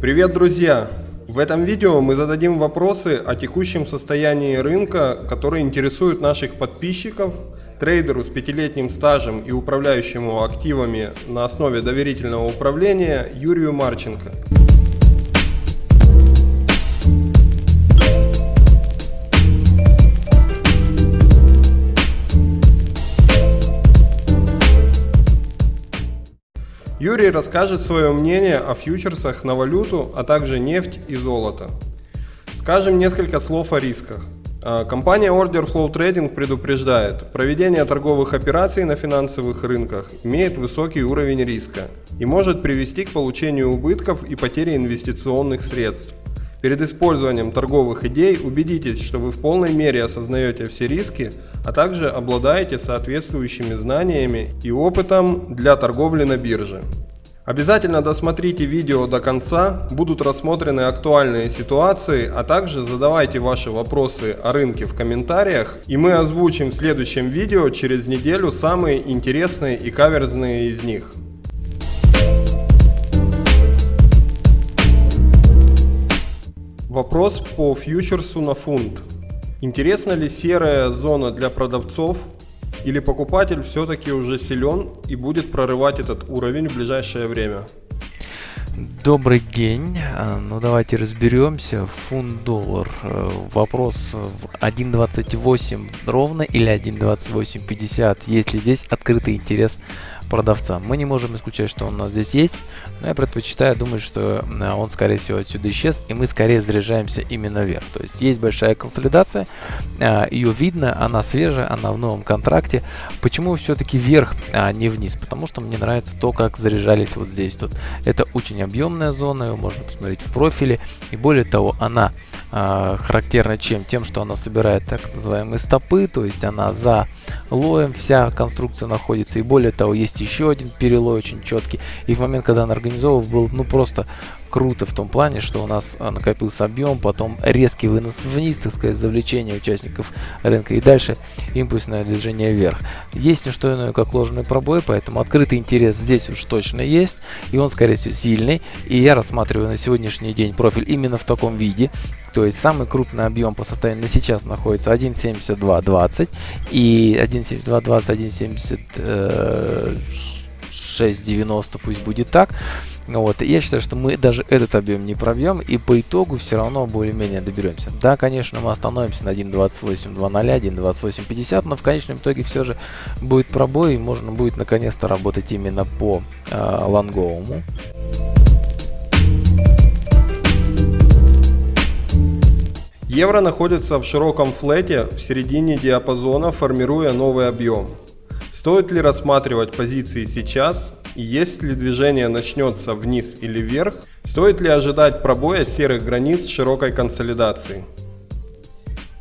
Привет, друзья! В этом видео мы зададим вопросы о текущем состоянии рынка, которые интересуют наших подписчиков, трейдеру с пятилетним стажем и управляющему активами на основе доверительного управления Юрию Марченко. Юрий расскажет свое мнение о фьючерсах на валюту, а также нефть и золото. Скажем несколько слов о рисках. А, компания Order Flow Trading предупреждает, проведение торговых операций на финансовых рынках имеет высокий уровень риска и может привести к получению убытков и потере инвестиционных средств. Перед использованием торговых идей убедитесь, что вы в полной мере осознаете все риски, а также обладаете соответствующими знаниями и опытом для торговли на бирже. Обязательно досмотрите видео до конца, будут рассмотрены актуальные ситуации, а также задавайте ваши вопросы о рынке в комментариях, и мы озвучим в следующем видео через неделю самые интересные и каверзные из них. Вопрос по фьючерсу на фунт. Интересна ли серая зона для продавцов или покупатель все-таки уже силен и будет прорывать этот уровень в ближайшее время? Добрый день. А, ну давайте разберемся. Фунт-доллар. Э, вопрос в 1.28 ровно или 1.2850. Есть ли здесь открытый интерес продавца. Мы не можем исключать, что он у нас здесь есть, но я предпочитаю думать, что э, он скорее всего отсюда исчез, и мы скорее заряжаемся именно вверх. То есть есть большая консолидация, э, ее видно, она свежая, она в новом контракте. Почему все-таки вверх, а не вниз? Потому что мне нравится то, как заряжались вот здесь. Тут. Это очень объемная зона, ее можно посмотреть в профиле, и более того, она характерна чем? Тем, что она собирает так называемые стопы, то есть она за лоем вся конструкция находится. И более того, есть еще один перелой очень четкий. И в момент, когда он организовывал, был ну просто круто в том плане, что у нас а, накопился объем, потом резкий вынос вниз, так сказать, завлечение участников рынка и дальше импульсное движение вверх. Есть не что иное, как ложный пробой, поэтому открытый интерес здесь уж точно есть, и он, скорее всего, сильный. И я рассматриваю на сегодняшний день профиль именно в таком виде. То есть самый крупный объем по состоянию на сейчас находится 1.7220 и 1.7220, 1.7690, пусть будет так. Вот, я считаю, что мы даже этот объем не пробьем и по итогу все равно более-менее доберемся. Да, конечно, мы остановимся на 1.28.00, 1.28.50, но в конечном итоге все же будет пробой и можно будет наконец-то работать именно по э, лонговому. Евро находится в широком флете в середине диапазона, формируя новый объем. Стоит ли рассматривать позиции сейчас если движение начнется вниз или вверх, стоит ли ожидать пробоя серых границ широкой консолидации?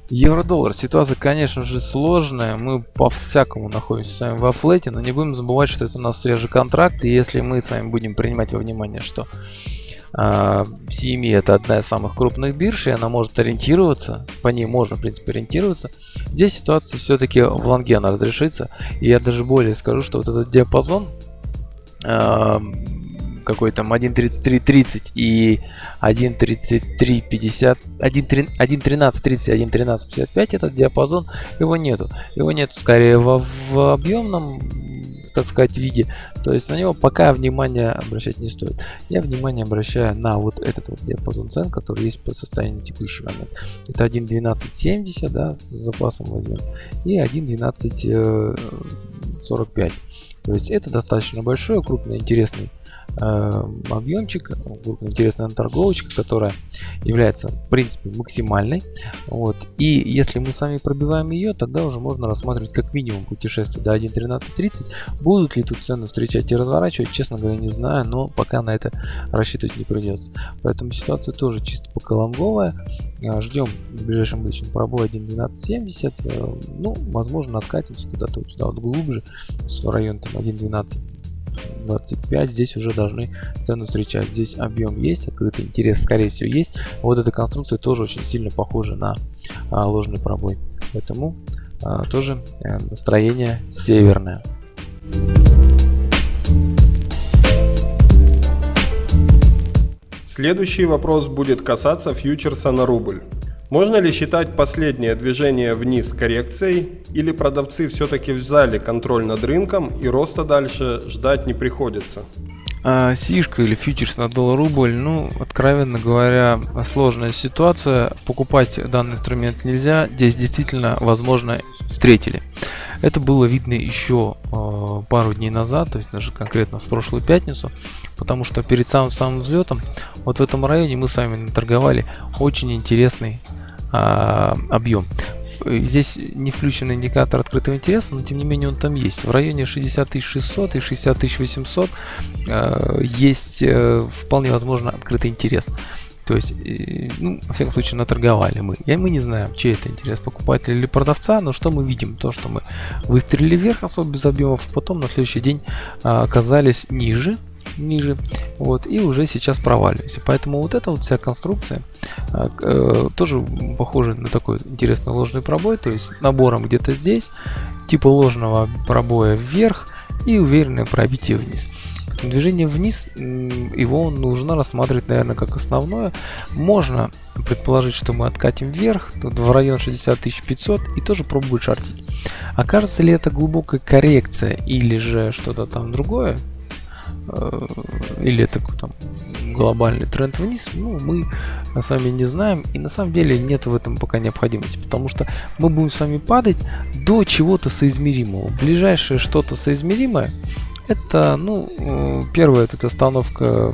Евро-доллар. Ситуация, конечно же, сложная. Мы по-всякому находимся с вами во флете, но не будем забывать, что это у нас свежий контракт. И если мы с вами будем принимать во внимание, что CME это одна из самых крупных бирж, и она может ориентироваться, по ней можно, в принципе, ориентироваться. Здесь ситуация все-таки в лонге она разрешится, и я даже более скажу, что вот этот диапазон, какой там 1.33.30 и 1.33.50, 1.13.30, 1.13.55 этот диапазон, его нету. Его нету скорее в, в объемном, так сказать, виде. То есть на него пока внимание обращать не стоит. Я внимание обращаю на вот этот вот диапазон цен, который есть по состоянию текущий момент. Это 1.12.70, да, с запасом возьмем, и 1.12.45. То есть это достаточно большой, крупный, интересный э, объемчик, крупная интересная торговочка, которая является в принципе максимальной. Вот. И если мы сами пробиваем ее, тогда уже можно рассматривать как минимум путешествие до 1.1330. Будут ли тут цены встречать и разворачивать, честно говоря, не знаю, но пока на это рассчитывать не придется. Поэтому ситуация тоже чисто пока лонговая. Э, ждем в ближайшем будущем пробой 1.1270. Э, ну, возможно, откатимся куда-то вот сюда вот глубже, в район там 1.12 25 здесь уже должны цену встречать. Здесь объем есть открытый интерес скорее всего есть. Вот эта конструкция тоже очень сильно похожа на а, ложный пробой. Поэтому а, тоже а, настроение северное. Следующий вопрос будет касаться фьючерса на рубль. Можно ли считать последнее движение вниз коррекцией, или продавцы все-таки взяли контроль над рынком и роста дальше ждать не приходится? А, Сишка или фьючерс на доллар-рубль, ну, откровенно говоря, сложная ситуация. Покупать данный инструмент нельзя. Здесь действительно, возможно, встретили. Это было видно еще э, пару дней назад, то есть даже конкретно в прошлую пятницу, потому что перед самым самым взлетом вот в этом районе мы с вами торговали очень интересный а, объем. Здесь не включен индикатор открытого интереса, но тем не менее он там есть. В районе 60 600 и 60 800 э, есть э, вполне возможно открытый интерес. То есть, э, ну, во всяком случае, наторговали мы. И мы не знаем, чей это интерес, покупателя или продавца, но что мы видим? То, что мы выстрелили вверх особо без объемов, потом на следующий день а, оказались ниже, ниже, вот, и уже сейчас проваливаемся. Поэтому вот эта вот вся конструкция э, э, тоже похожа на такой интересный ложный пробой, то есть набором где-то здесь, типа ложного пробоя вверх и уверенное пробитие вниз. Движение вниз, его нужно рассматривать, наверное, как основное. Можно предположить, что мы откатим вверх, тут в район 60 500 и тоже пробовать шортить. Окажется ли это глубокая коррекция или же что-то там другое, или это там глобальный тренд вниз, ну, мы с вами не знаем, и на самом деле нет в этом пока необходимости, потому что мы будем с вами падать до чего-то соизмеримого. Ближайшее что-то соизмеримое, это, ну, э, первое, это остановка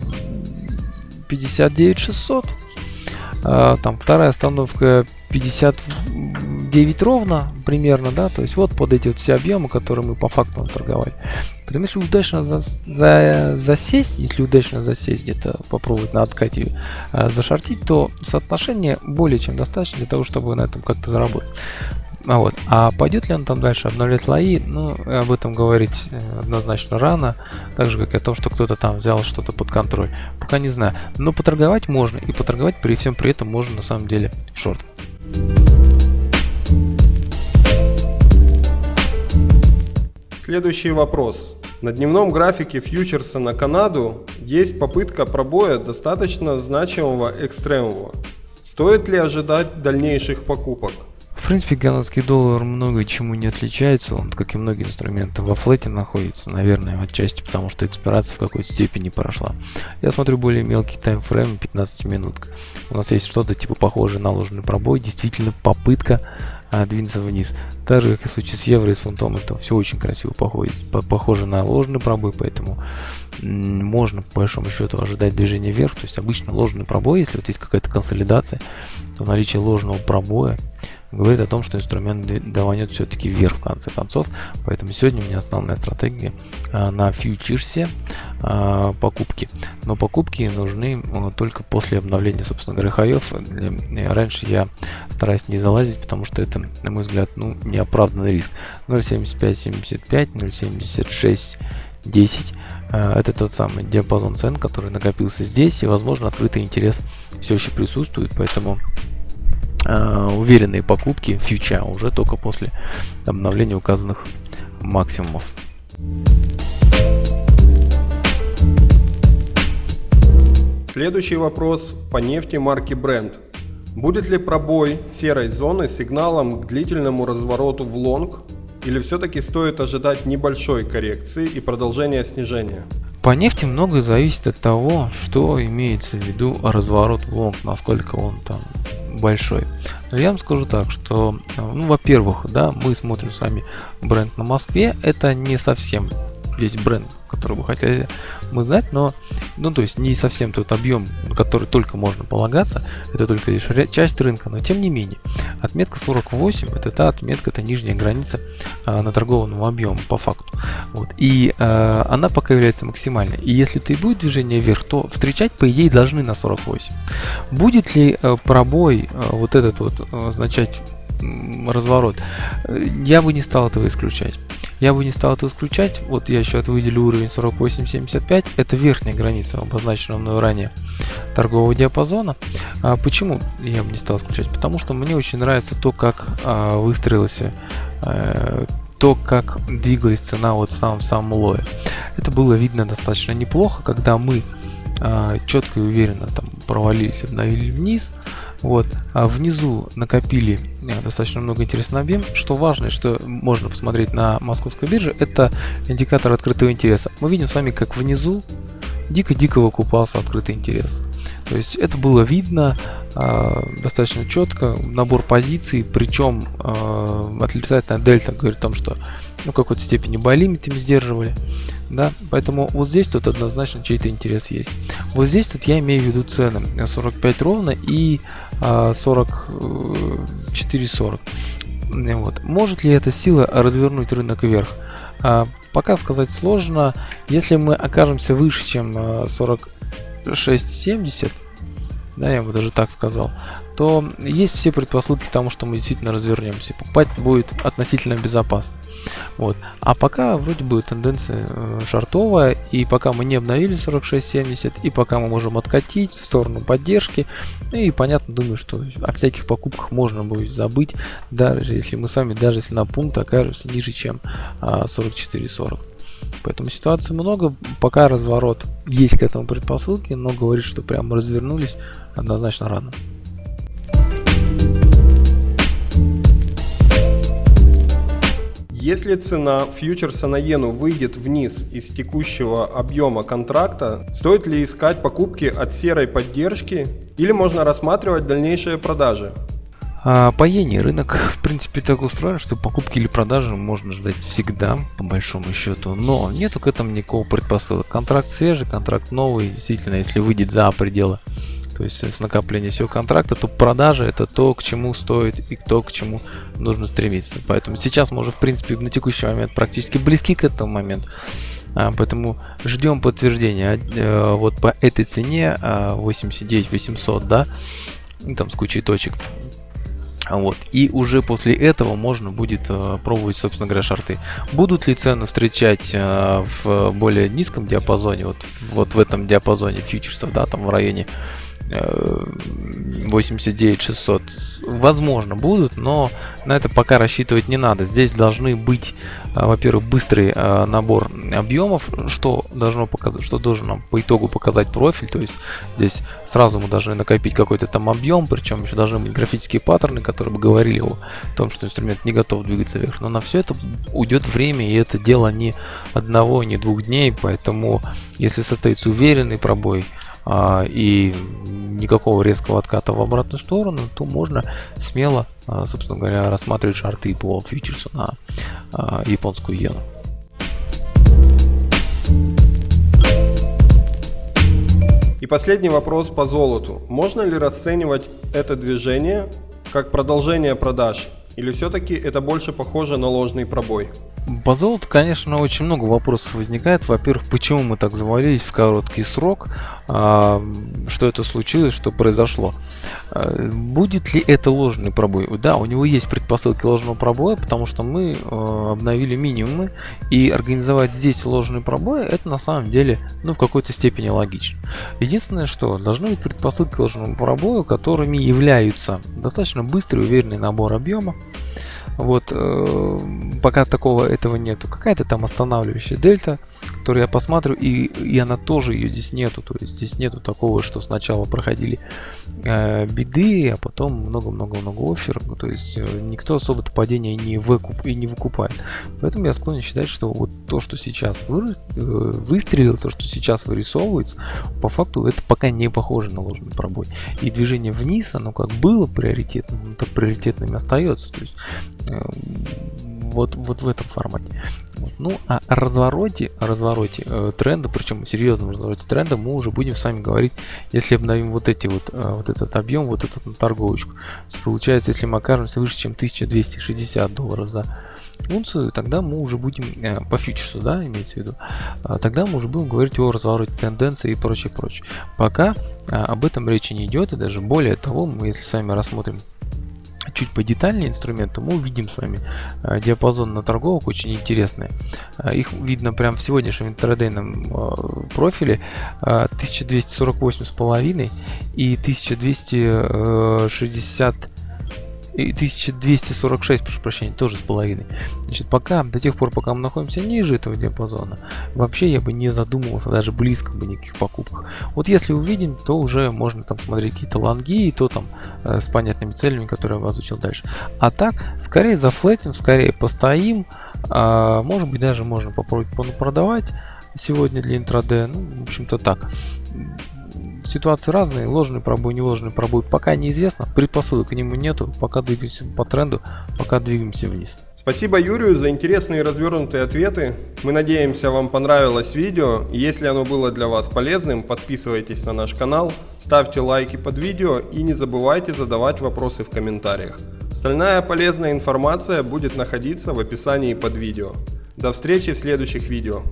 59600, а, там вторая остановка 59 ровно примерно, да, то есть вот под эти вот все объемы, которые мы по факту торговали. Поэтому если удачно за, за, засесть, если удачно засесть где-то попробовать на откате э, зашортить, то соотношение более чем достаточно для того, чтобы на этом как-то заработать. А, вот. а пойдет ли он там дальше обновлять лои, ну, об этом говорить э, однозначно рано, так же, как и о том, что кто-то там взял что-то под контроль. Пока не знаю. Но поторговать можно, и поторговать при всем при этом можно на самом деле в шорт. Следующий вопрос. На дневном графике фьючерса на Канаду есть попытка пробоя достаточно значимого экстремума. Стоит ли ожидать дальнейших покупок? В принципе, канадский доллар много чему не отличается, он, как и многие инструменты, во флете находится, наверное, отчасти потому, что экспирация в какой-то степени прошла. Я смотрю более мелкий таймфрейм, 15 минут. У нас есть что-то типа похожее на ложный пробой, действительно попытка а, двинется вниз. Так же, как и в случае с евро и с фунтом, это все очень красиво походит, похоже на ложный пробой, поэтому можно по большому счету ожидать движения вверх. То есть обычно ложный пробой, если вот есть какая-то консолидация, то наличие ложного пробоя говорит о том, что инструмент даванет все-таки вверх в конце концов. Поэтому сегодня у меня основная стратегия а, на фьючерсе а, покупки. Но покупки нужны а, только после обновления, собственно говоря, хаев. Раньше я стараюсь не залазить, потому что это, на мой взгляд, ну, неоправданный риск. 0.7575, 0.76 10 это тот самый диапазон цен, который накопился здесь, и, возможно, открытый интерес все еще присутствует, поэтому э, уверенные покупки фьюча уже только после обновления указанных максимумов. Следующий вопрос по нефти марки Brent. Будет ли пробой серой зоны сигналом к длительному развороту в лонг или все-таки стоит ожидать небольшой коррекции и продолжения снижения? По нефти многое зависит от того, что имеется в виду разворот в лонг, насколько он там большой. Но я вам скажу так, что, ну, во-первых, да, мы смотрим с вами бренд на Москве, это не совсем весь бренд который вы хотели мы знать, но, ну, то есть не совсем тот объем, на который только можно полагаться, это только лишь часть рынка, но тем не менее, отметка 48, это та отметка, это нижняя граница а, на торгованном объеме по факту, вот, и а, она пока является максимальной, и если ты будет движение вверх, то встречать, по идее, должны на 48. Будет ли а, пробой а, вот этот вот означать разворот, я бы не стал этого исключать. Я бы не стал это исключать. Вот я еще выделю уровень 48.75. Это верхняя граница, обозначенного мной ранее торгового диапазона. А почему я бы не стал исключать? Потому что мне очень нравится то, как а, выстроилась а, то, как двигалась цена вот в самом-самом лое. Это было видно достаточно неплохо, когда мы четко и уверенно там провалились, обновили вниз. Вот. А внизу накопили а, достаточно много интересного объем. Что важно, и что можно посмотреть на московской бирже, это индикатор открытого интереса. Мы видим с вами, как внизу дико-дико выкупался открытый интерес. То есть это было видно э, достаточно четко, набор позиций, причем э, отрицательная дельта говорит о том, что ну, какой-то степени байлимитами сдерживали. Да? Поэтому вот здесь тут однозначно чей-то интерес есть. Вот здесь тут я имею в виду цены 45 ровно и э, 44-40. Вот. Может ли эта сила развернуть рынок вверх? А, пока сказать сложно. Если мы окажемся выше, чем 46.70, да, я бы даже так сказал, то есть все предпосылки к тому, что мы действительно развернемся. Покупать будет относительно безопасно. Вот. А пока вроде бы тенденция э, шартовая, и пока мы не обновили 46.70, и пока мы можем откатить в сторону поддержки, ну и понятно, думаю, что о всяких покупках можно будет забыть, даже если мы сами, даже если на пункт окажемся ниже, чем а, 44.40. Поэтому ситуаций много, пока разворот есть к этому предпосылки, но говорит, что прямо развернулись однозначно рано. Если цена фьючерса на иену выйдет вниз из текущего объема контракта, стоит ли искать покупки от серой поддержки или можно рассматривать дальнейшие продажи? А по иене рынок в принципе так устроен, что покупки или продажи можно ждать всегда, по большому счету, но нету к этому никакого предпосылок. Контракт свежий, контракт новый, действительно, если выйдет за пределы то есть с накопления всего контракта, то продажа это то, к чему стоит и то, к чему нужно стремиться. Поэтому сейчас мы уже, в принципе, на текущий момент практически близки к этому моменту. А, поэтому ждем подтверждения а, вот по этой цене а, 89 800, да, там с кучей точек. Вот. И уже после этого можно будет э, пробовать, собственно говоря, шарты. Будут ли цены встречать э, в более низком диапазоне, вот, вот в этом диапазоне фьючерсов, да, там в районе 89 600 возможно будут но на это пока рассчитывать не надо. Здесь должны быть а, во-первых быстрый а, набор объемов что должно показать что должен нам по итогу показать профиль. То есть здесь сразу мы должны накопить какой-то там объем причем еще должны быть графические паттерны которые бы говорили о том что инструмент не готов двигаться вверх. Но на все это уйдет время и это дело не одного не двух дней. Поэтому если состоится уверенный пробой и никакого резкого отката в обратную сторону, то можно смело, а, собственно говоря, рассматривать шарты по фьючерсу на а, японскую иену. И последний вопрос по золоту. Можно ли расценивать это движение как продолжение продаж? Или все-таки это больше похоже на ложный пробой? По золоту, конечно, очень много вопросов возникает. Во-первых, почему мы так завалились в короткий срок? Что это случилось, что произошло? А, будет ли это ложный пробой? Да, у него есть предпосылки ложного пробоя, потому что мы а, обновили минимумы, и организовать здесь ложный пробой, это на самом деле, ну, в какой-то степени логично. Единственное, что должны быть предпосылки к ложному пробою, которыми являются достаточно быстрый уверенный набор объема, вот, э, пока такого этого нету. Какая-то там останавливающая дельта, которую я посмотрю, и, и она тоже ее здесь нету. То есть здесь нету такого, что сначала проходили э, биды, а потом много-много-много офферов. Ну, то есть э, никто особо-то падение не, выкуп, и не выкупает. Поэтому я склонен считать, что вот то, что сейчас вырос, э, выстрелило, то, что сейчас вырисовывается, по факту это пока не похоже на ложный пробой. И движение вниз, оно как было приоритетным, так приоритетным остается. То есть вот, вот в этом формате. Вот. Ну, а о развороте, о развороте э, тренда, причем серьезном развороте тренда, мы уже будем с вами говорить, если обновим вот эти вот, э, вот этот объем, вот эту на торговочку. Получается, если мы окажемся выше, чем 1260 долларов за унцию, тогда мы уже будем э, по фьючерсу, да, имеется в виду, э, тогда мы уже будем говорить о развороте тенденции и прочее, прочее. Пока э, об этом речи не идет, и даже более того, мы если с вами рассмотрим чуть подетальнее инструменты, мы увидим с вами э, диапазон на торговок очень интересные. Э, их видно прямо в сегодняшнем интрадейном э, профиле 1248,5 и 1260 и 1246, прошу прощения, тоже с половиной. Значит, пока, до тех пор, пока мы находимся ниже этого диапазона, вообще я бы не задумывался даже близко бы никаких покупках. Вот если увидим, то уже можно там смотреть какие-то лонги, и то там э, с понятными целями, которые я озвучил дальше. А так, скорее зафлетим, скорее постоим, а, может быть даже можно попробовать продавать сегодня для интраде. Ну, в общем-то так ситуации разные, ложный пробой, не ложный пробой, пока неизвестно, предпосылок к нему нету, пока двигаемся по тренду, пока двигаемся вниз. Спасибо Юрию за интересные развернутые ответы. Мы надеемся, вам понравилось видео. Если оно было для вас полезным, подписывайтесь на наш канал, ставьте лайки под видео и не забывайте задавать вопросы в комментариях. Остальная полезная информация будет находиться в описании под видео. До встречи в следующих видео.